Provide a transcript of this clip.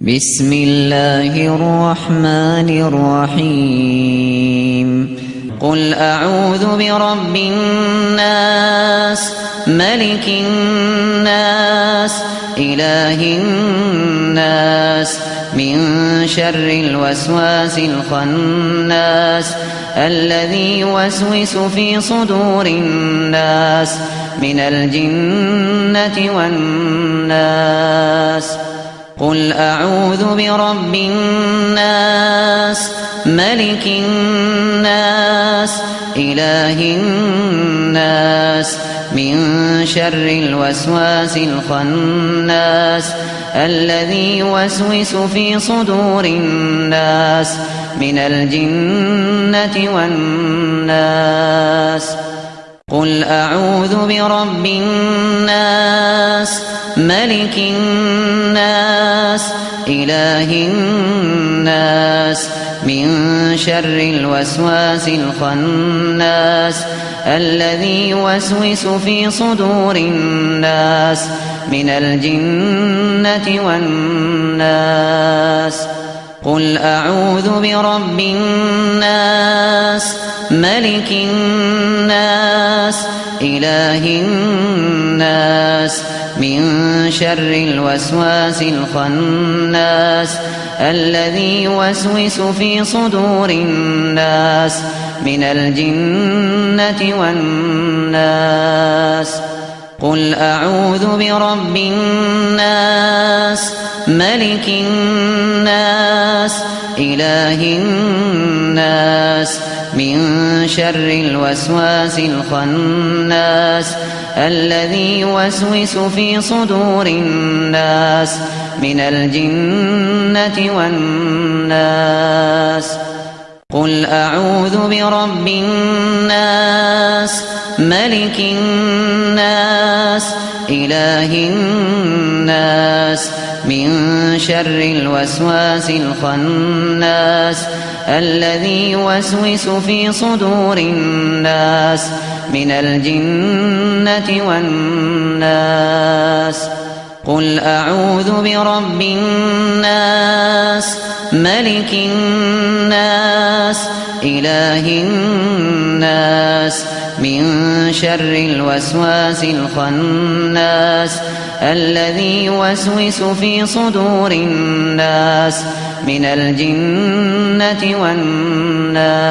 بسم الله الرحمن الرحيم. قل أعوذ برب الناس ملك الناس إله الناس من شر الوسواس الخناس الذي يوسوس في صدور الناس من الجنة والناس. قل أعوذ برب الناس ملك الناس إله الناس من شر الوسواس الخناس الذي يوسوس في صدور الناس من الجنة والناس قل أعوذ برب الناس ملك الناس إله الناس من شر الوسواس الخناس الذي يوسوس في صدور الناس من الجنة والناس قل أعوذ برب الناس ملك الناس إله الناس من شر الوسواس الخناس الذي يوسوس في صدور الناس من الجنة والناس قل أعوذ برب الناس ملك الناس إله الناس من شر الوسواس الخناس الذي يوسوس في صدور الناس من الجنة والناس. قل أعوذ برب الناس ملك الناس إله الناس من شر الوسواس الخناس الذي يوسوس في صدور الناس من الجنة والناس. قل أعوذ برب الناس ملك الناس إله الناس. من شر الوسواس الخناس الذي يوسوس في صدور الناس من الجنة والناس